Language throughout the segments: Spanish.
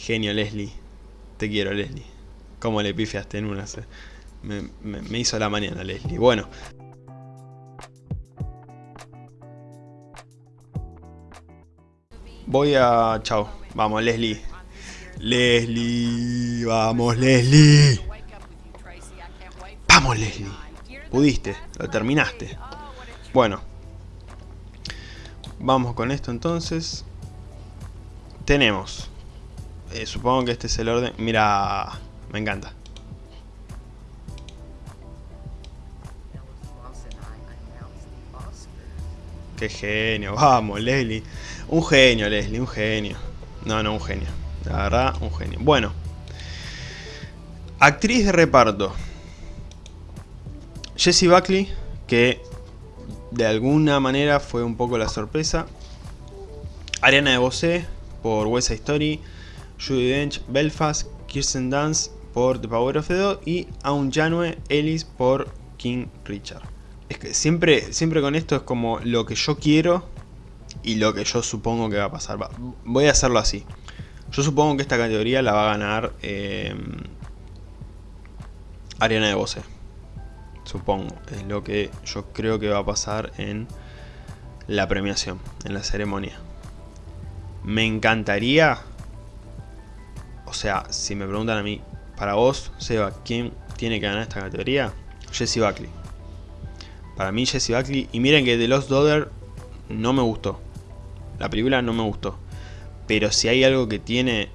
Genio, Leslie. Te quiero, Leslie. Cómo le pifiaste en una. Me, me- me hizo la mañana, Leslie. Bueno. Voy a... Chao. Vamos, Leslie. Leslie. Vamos, Leslie. Vamos, Leslie. Pudiste. Lo terminaste. Bueno. Vamos con esto entonces. Tenemos. Eh, supongo que este es el orden. Mira. Me encanta. Qué genio. Vamos, Leslie. Un genio, Leslie. Un genio. No, no, un genio. La verdad, un genio. Bueno. Actriz de reparto. Jessie Buckley, que de alguna manera fue un poco la sorpresa. Ariana DeBose por West Story. Judi Dench, Belfast. Kirsten Dunst por The Power of the Dog. Y Aun Janue Ellis por King Richard. Es que siempre, siempre con esto es como lo que yo quiero y lo que yo supongo que va a pasar. Voy a hacerlo así. Yo supongo que esta categoría la va a ganar eh, Ariana DeBose. Supongo. Es lo que yo creo que va a pasar en la premiación, en la ceremonia. Me encantaría... O sea, si me preguntan a mí, para vos, Seba, ¿quién tiene que ganar esta categoría? Jessie Buckley. Para mí Jessie Buckley. Y miren que The Lost Daughter no me gustó. La película no me gustó. Pero si hay algo que tiene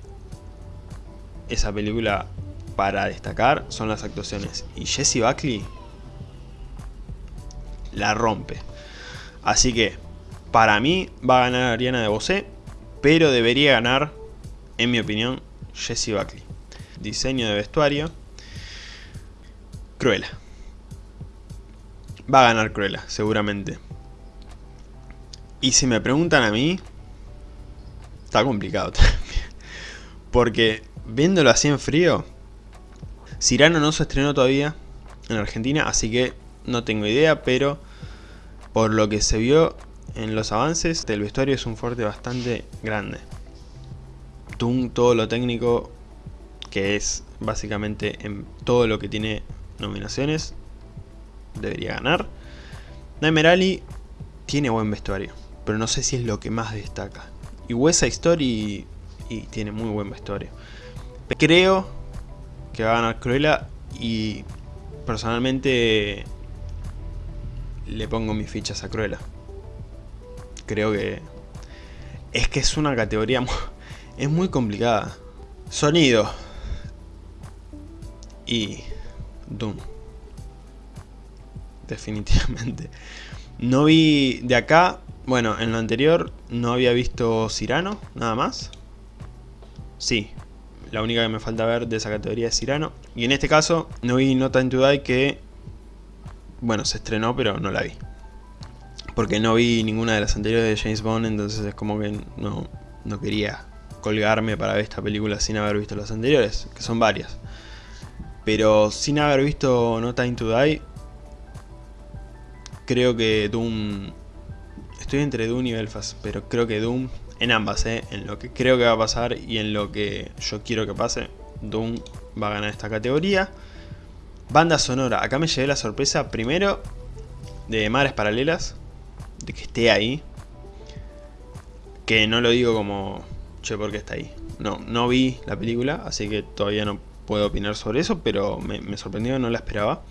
esa película para destacar son las actuaciones. Y Jessie Buckley la rompe. Así que para mí va a ganar Ariana de Bosé. Pero debería ganar, en mi opinión, Jessie Buckley. Diseño de vestuario. Cruella. Va a ganar Cruella, seguramente. Y si me preguntan a mí, está complicado también. Porque viéndolo así en frío, Cyrano no se estrenó todavía en Argentina, así que no tengo idea, pero por lo que se vio en los avances, el vestuario es un fuerte bastante grande. Tung, todo lo técnico, que es básicamente en todo lo que tiene nominaciones, debería ganar. Nightmare Alley tiene buen vestuario, pero no sé si es lo que más destaca. Y West Story y tiene muy buen vestuario. Creo que va a ganar Cruella y personalmente le pongo mis fichas a Cruella. Creo que es que es una categoría es muy complicada. Sonido y Doom. Definitivamente. No vi de acá, bueno, en lo anterior no había visto Cyrano, nada más. Sí, la única que me falta ver de esa categoría es Cyrano. Y en este caso no vi No Time to Die que, bueno, se estrenó pero no la vi. Porque no vi ninguna de las anteriores de James Bond, entonces es como que no, no quería colgarme para ver esta película sin haber visto las anteriores, que son varias. Pero sin haber visto No Time to Die, creo que Doom... Estoy entre Doom y Belfast, pero creo que Doom, en ambas, ¿eh? en lo que creo que va a pasar y en lo que yo quiero que pase, Doom va a ganar esta categoría. Banda sonora, acá me llevé la sorpresa primero de Mares Paralelas, de que esté ahí. Que no lo digo como, che, ¿por qué está ahí? No, no vi la película, así que todavía no puedo opinar sobre eso, pero me, sorprendió, no la esperaba.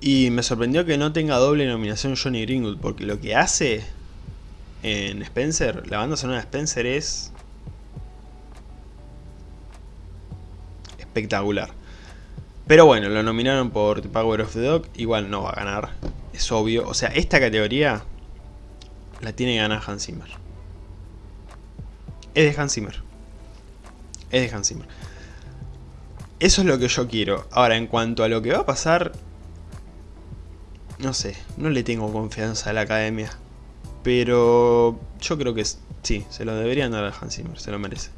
Y me sorprendió que no tenga doble nominación Johnny Greenwood, porque lo que hace en Spencer, la banda sonora de Spencer es espectacular. Pero bueno, lo nominaron por The Power of the Dog, igual no va a ganar, es obvio. O sea, esta categoría la tiene ganar Hans Zimmer. Es de Hans Zimmer. Es de Hans Zimmer. Eso es lo que yo quiero. Ahora, en cuanto a lo que va a pasar, no sé, no le tengo confianza a la academia. Pero yo creo que sí, se lo deberían dar a Hans Zimmer, se lo merece.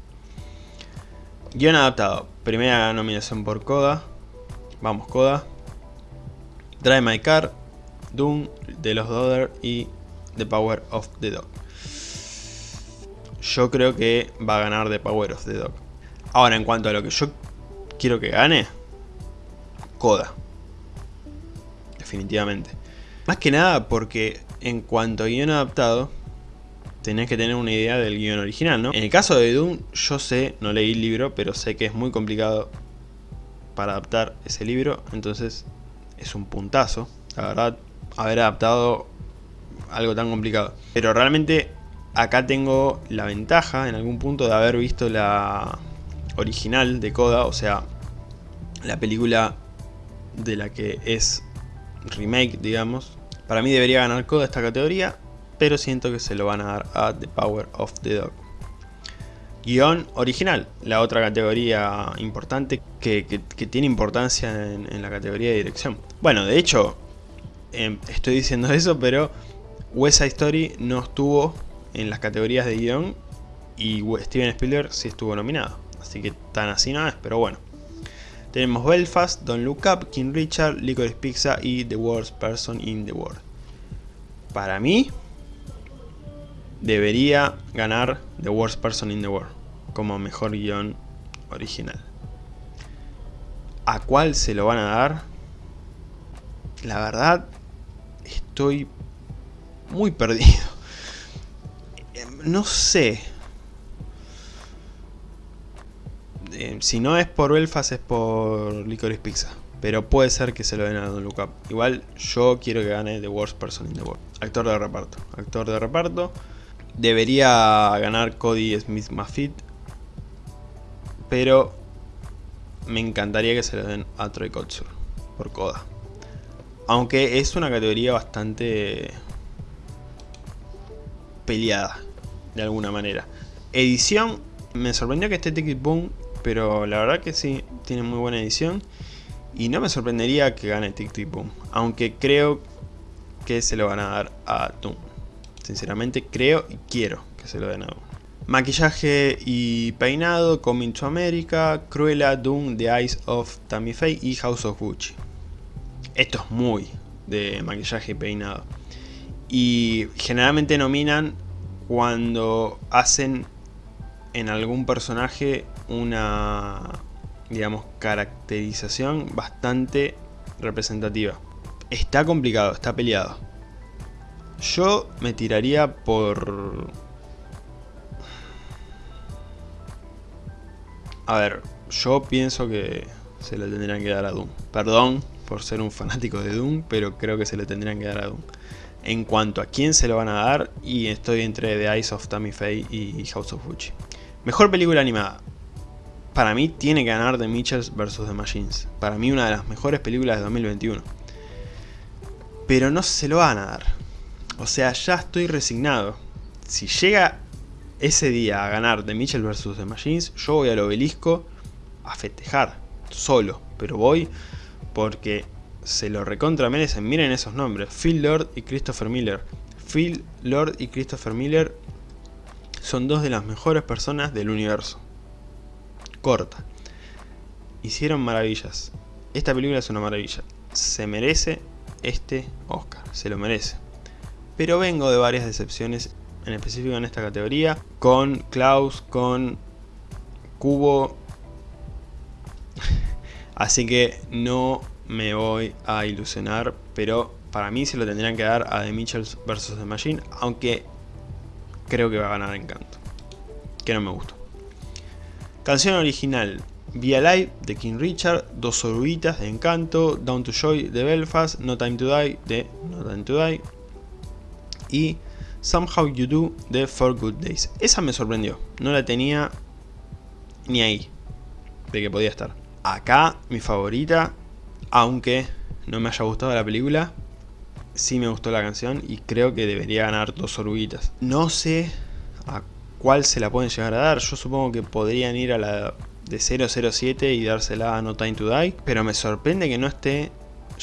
Guión adaptado. Primera nominación por Coda. Vamos, Coda. Drive My Car. Doom, The Lost Daughter y The Power of the Dog. Yo creo que va a ganar The Power of the Dog. Ahora, en cuanto a lo que yo quiero que gane, Coda. Definitivamente. Más que nada porque en cuanto a guion adaptado, tenés que tener una idea del guion original, ¿no? En el caso de Doom, yo sé, no leí el libro, pero sé que es muy complicado para adaptar ese libro, entonces es un puntazo, la verdad, haber adaptado algo tan complicado. Pero realmente acá tengo la ventaja en algún punto de haber visto la original de Coda, o sea, la película de la que es remake, digamos. Para mí debería ganar Coda esta categoría, pero siento que se lo van a dar a The Power of the Dog. Guión original, la otra categoría importante que, tiene importancia en, la categoría de dirección. Bueno, de hecho, em, estoy diciendo eso, pero West Side Story no estuvo en las categorías de guion y Steven Spielberg sí estuvo nominado. Así que tan así no es, pero bueno. Tenemos Belfast, Don't Look Up, King Richard, Licorice Pizza y The Worst Person in the World. Para mí, debería ganar The Worst Person in the World como mejor guion original. ¿A cuál se lo van a dar? La verdad, estoy muy perdido. No sé. Eh, si no es por Belfast es por Licorice Pizza. Pero puede ser que se lo den a Don Look Up. Igual yo quiero que gane The Worst Person in the World. Actor de reparto. Actor de reparto. Debería ganar Cody Smith Maffitt. Pero me encantaría que se lo den a Troy Kotsur. Por Coda. Aunque es una categoría bastante peleada. De alguna manera. Edición. Me sorprendió que esté Ticket Boom pero la verdad que sí, tiene muy buena edición. Y no me sorprendería que gane Tic Tic Boom, aunque creo que se lo van a dar a Doom. Sinceramente creo y quiero que se lo den a Doom. Maquillaje y peinado, Coming to America, Cruella, Doom, The Eyes of Tammy Faye y House of Gucci. Esto es muy de maquillaje y peinado. Y generalmente nominan cuando hacen en algún personaje una, digamos, caracterización bastante representativa. Está complicado, está peleado. Yo me tiraría por... A ver, yo pienso que se le tendrían que dar a Doom. Perdón por ser un fanático de Doom, pero creo que se le tendrían que dar a Doom. En cuanto a quién se lo van a dar, y estoy entre The Eyes of Tammy Faye y House of Gucci. Mejor película animada para mí tiene que ganar The Mitchells vs. The Machines. Para mí una de las mejores películas de 2021. Pero no se lo van a dar. O sea, ya estoy resignado. Si llega ese día a ganar The Mitchell vs. The Machines, yo voy al obelisco a festejar, solo. Pero voy porque se lo recontra merecen. Miren esos nombres, Phil Lord y Christopher Miller. Phil Lord y Christopher Miller son dos de las mejores personas del universo corta. Hicieron maravillas. Esta película es una maravilla. Se merece este Oscar, se lo merece. Pero vengo de varias decepciones, en específico en esta categoría, con Klaus, con Cubo. Así que no me voy a ilusionar, pero para mí se lo tendrían que dar a The Mitchells vs. The Machine, aunque creo que va a ganar Encanto, que no me gustó. Canción original, Be Alive de King Richard, Dos Oruguitas de Encanto, Down to Joy de Belfast, No Time to Die de No Time to Die y Somehow You Do de Four Good Days. Esa me sorprendió, no la tenía ni ahí de que podía estar. Acá mi favorita, aunque no me haya gustado la película, sí me gustó la canción y creo que debería ganar Dos Oruguitas. No sé a cuál se la pueden llegar a dar. Yo supongo que podrían ir a la de 007 y dársela a No Time to Die. Pero me sorprende que no esté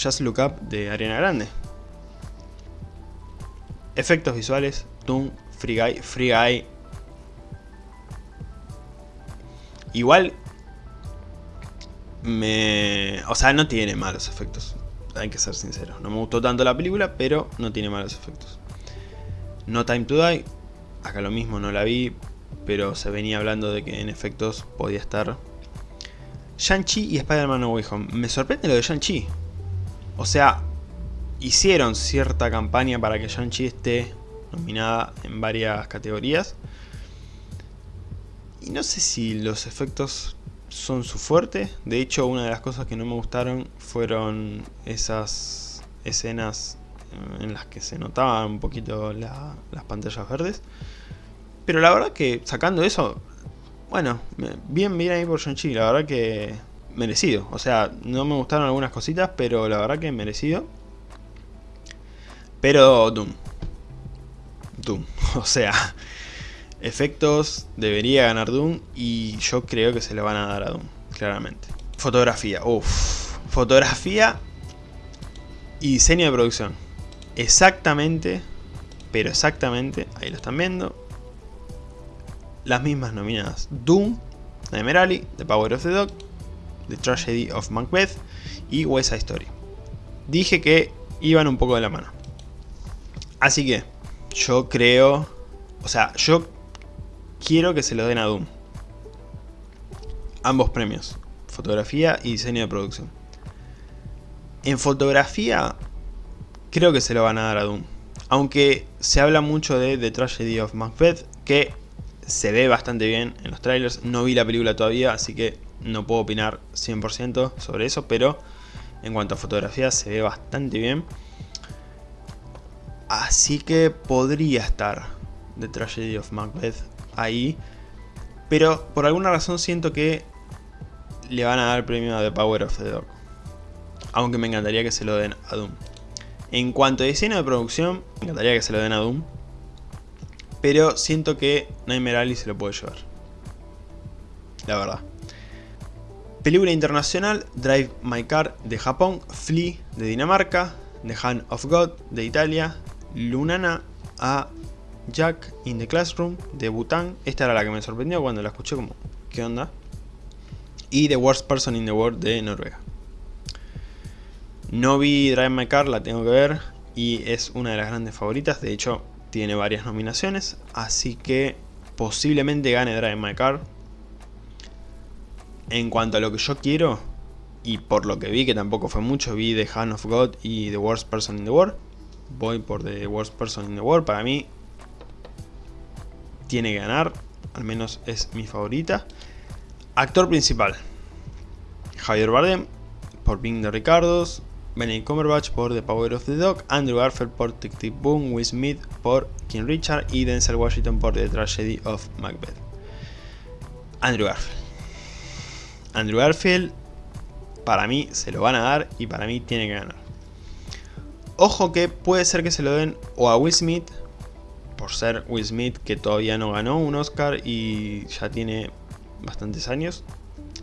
Just Look Up de Ariana Grande. Efectos visuales, Doom, Free Guy, Free Guy. Igual me... O sea, no tiene malos efectos. Hay que ser sincero. No me gustó tanto la película, pero no tiene malos efectos. No Time to Die, Acá lo mismo, no la vi. pero se venía hablando de que en efectos podía estar Shang-Chi y Spider-Man No Way Home. Me sorprende lo de Shang-Chi. O sea, hicieron cierta campaña para que Shang-Chi esté nominada en varias categorías. Y no sé si los efectos son su fuerte. De hecho, una de las cosas que no me gustaron fueron esas escenas en las que se notaban un poquito las pantallas verdes. Pero la verdad que sacando eso, bueno, bien bien ahí por Shang-Chi, la verdad que merecido. O sea, no me gustaron algunas cositas, pero la verdad que merecido. Pero Doom. Doom. O sea, efectos debería ganar Doom y yo creo que se le van a dar a Doom, claramente. Fotografía, uff. Fotografía y diseño de producción. Exactamente, pero exactamente, ahí lo están viendo. Las mismas nominadas. Doom, Alley, The Power of the Dog, The Tragedy of Macbeth y West Story. Dije que iban un poco de la mano. Así que yo creo, o sea, yo quiero que se lo den a Doom. Ambos premios, fotografía y diseño de producción. En fotografía, creo que se lo van a dar a Doom. Aunque se habla mucho de The Tragedy of Macbeth, que se ve bastante bien en los trailers. No vi la película todavía, así que no puedo opinar 100% sobre eso, pero en cuanto a fotografía se ve bastante bien. Así que podría estar The Tragedy of Macbeth ahí. Pero por alguna razón siento que le van a dar premio a The Power of the Dog. Aunque me encantaría que se lo den a Doom. En cuanto a diseño de producción, me encantaría que se lo den a Doom. Pero siento que Nightmare Alley se lo puede llevar. La verdad. Película internacional, Drive My Car de Japón, Flea de Dinamarca, The Hand of God de Italia, Lunana a Jack in the Classroom de Bután. Esta era la que me sorprendió cuando la escuché como, ¿qué onda? Y The Worst Person in the World de Noruega. No vi Drive My Car, la tengo que ver y es una de las grandes favoritas. De hecho, tiene varias nominaciones, así que posiblemente gane Drive My Car. En cuanto a lo que yo quiero, y por lo que vi, que tampoco fue mucho, vi The Hand of God y The Worst Person in the World voy por The Worst Person in the World. Para mí tiene que ganar, al menos es mi favorita. Actor principal, Javier Bardem por Being the Ricardos, Benedict Cumberbatch por The Power of the Dog, Andrew Garfield por Tic Tic Boom, Will Smith por King Richard y Denzel Washington por The Tragedy of Macbeth. Andrew Garfield. Andrew Garfield para mí se lo van a dar y para mí tiene que ganar. Ojo que puede ser que se lo den o a Will Smith, por ser Will Smith que todavía no ganó un Oscar y ya tiene bastantes años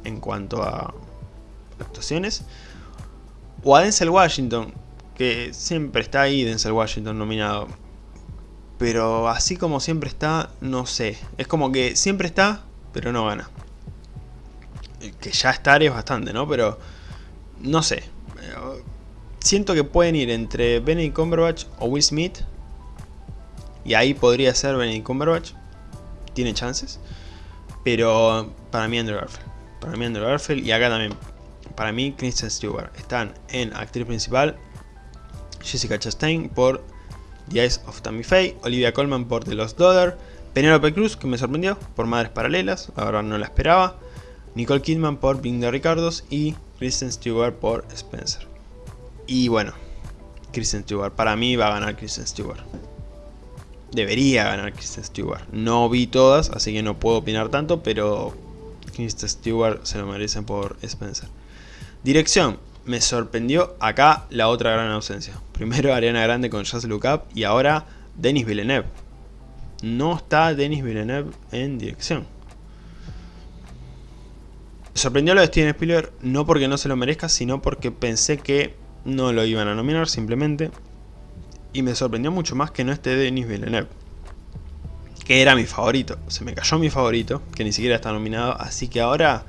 en cuanto a actuaciones, o a Denzel Washington, que siempre está ahí Denzel Washington nominado. Pero así como siempre está, no sé. Es como que siempre está, pero no gana. Que ya estar es bastante, ¿no? Pero no sé siento que pueden ir entre Benedict Cumberbatch o Will Smith. Y ahí podría ser Benedict Cumberbatch. Tiene chances. Pero para mí Andrew Garfield. Para mí Andrew Garfield. Y acá también. Para mí Kristen Stewart. Están en actriz principal. Jessica Chastain por The Eyes of Tammy Faye. Olivia Colman por The Lost Daughter. Penelope Cruz, que me sorprendió, por Madres Paralelas, la verdad no la esperaba. Nicole Kidman por Bing Ricardos y Kristen Stewart por Spencer. Y bueno, Kristen Stewart. Para mí va a ganar Kristen Stewart. Debería ganar Kristen Stewart. No vi todas, así que no puedo opinar tanto, pero Kristen Stewart se lo merecen por Spencer. Dirección. Me sorprendió acá la otra gran ausencia. Primero Ariana Grande con Just Look y ahora Denis Villeneuve. No está Denis Villeneuve en dirección. Me sorprendió lo de Steven Spielberg no porque no se lo merezca, sino porque pensé que no lo iban a nominar simplemente. Y me sorprendió mucho más que no esté Denis Villeneuve. Que era mi favorito. Se me cayó mi favorito, que ni siquiera está nominado. Así que ahora...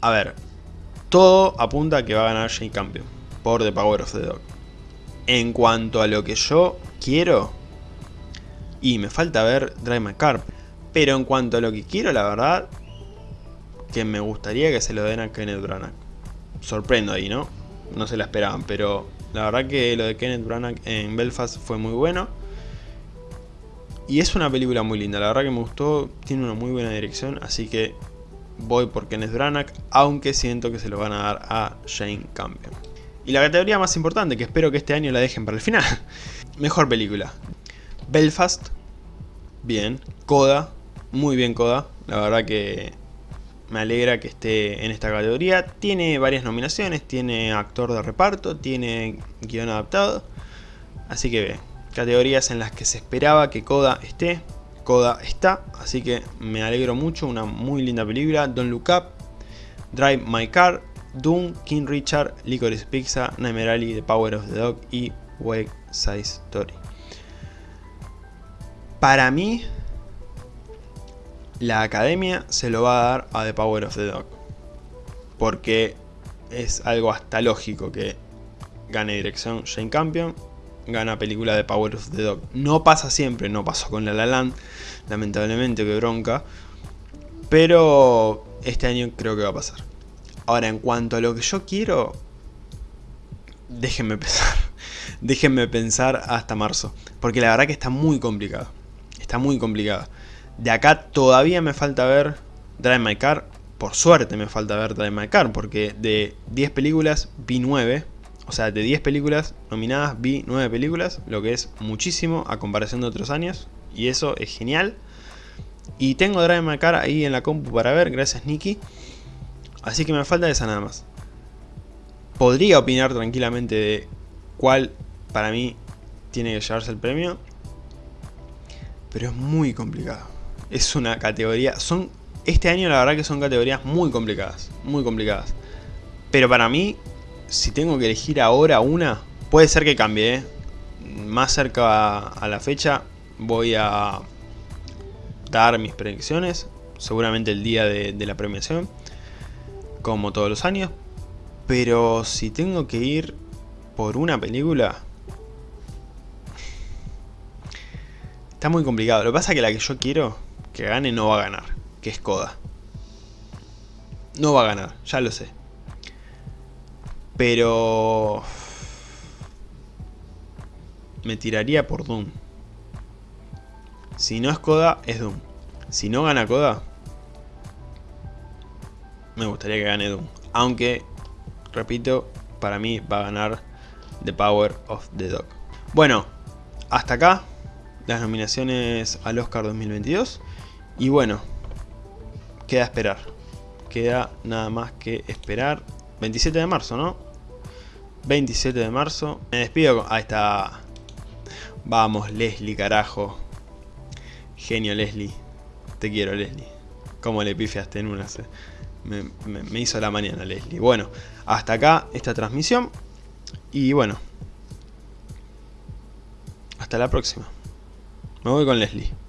A ver. Todo apunta a que va a ganar Jane Campion. Por The Power of the Dog. En cuanto a lo que yo quiero... Y me falta ver Drive My. Pero en cuanto a lo que quiero, la verdad, que me gustaría que se lo den a Kenneth Branagh. Sorprendo ahí, ¿no? No se la esperaban, pero la verdad que lo de Kenneth Branagh en Belfast fue muy bueno. Y es una película muy linda, la verdad que me gustó, tiene una muy buena dirección, así que voy por Kenneth Branagh, aunque siento que se lo van a dar a Shane Campion. Y la categoría más importante, que espero que este año la dejen para el final. Mejor película. Belfast, bien. Coda, muy bien Coda. La verdad que me alegra que esté en esta categoría. Tiene varias nominaciones, tiene actor de reparto, tiene guion adaptado. Así que ve, categorías en las que se esperaba que Coda esté. Coda está, así que me alegro mucho, una muy linda película. Don't Look Up, Drive My Car, Doom, King Richard, Licorice Pizza, Nightmare Alley, The Power of the Dog y Wake Size Story. Para mí, la academia se lo va a dar a The Power of the Dog. Porque es algo hasta lógico que gane dirección Shane Campion, gana película de Power of the Dog. No pasa siempre, no pasó con La La Land, lamentablemente, que bronca. Pero este año creo que va a pasar. Ahora, en cuanto a lo que yo quiero, déjenme pensar. déjenme pensar hasta marzo. Porque la verdad que está muy complicado. Está muy complicado. De acá todavía me falta ver Drive My Car. Por suerte me falta ver Drive My Car, porque de 10 películas vi 9. O sea, de 10 películas nominadas vi 9 películas, lo que es muchísimo a comparación de otros años. Y eso es genial. Y tengo Drive My Car ahí en la compu para ver, gracias Nicky. Así que me falta esa nada más. Podría opinar tranquilamente de cuál para mí tiene que llevarse el premio. Pero es muy complicado es una categoría... Son Este año la verdad que son categorías muy complicadas, muy complicadas. Pero para mí, si tengo que elegir ahora una, puede ser que cambie, ¿eh? Más cerca a la fecha voy a dar mis predicciones, seguramente el día de, de la premiación, como todos los años. Pero si tengo que ir por una película, Está muy complicado. Lo que pasa es que la que yo quiero que gane no va a ganar, que es Koda. No va a ganar, ya lo sé. Pero... Me tiraría por Doom. Si no es Koda, es Doom. Si no gana Koda, me gustaría que gane Doom. Aunque, repito, para mí va a ganar The Power of the Dog. Bueno, hasta acá las nominaciones al Oscar 2022. Y bueno, queda esperar. Queda nada más que esperar. 27 de marzo, ¿no? 27 de marzo. Me despido. Ahí está. Vamos, Leslie, carajo. Genio, Leslie. Te quiero, Leslie. Como le pifiaste en una. Me, me hizo la mañana, Leslie. Bueno, hasta acá esta transmisión. Y bueno. Hasta la próxima. Me voy con Leslie.